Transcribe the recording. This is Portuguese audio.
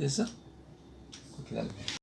Beleza?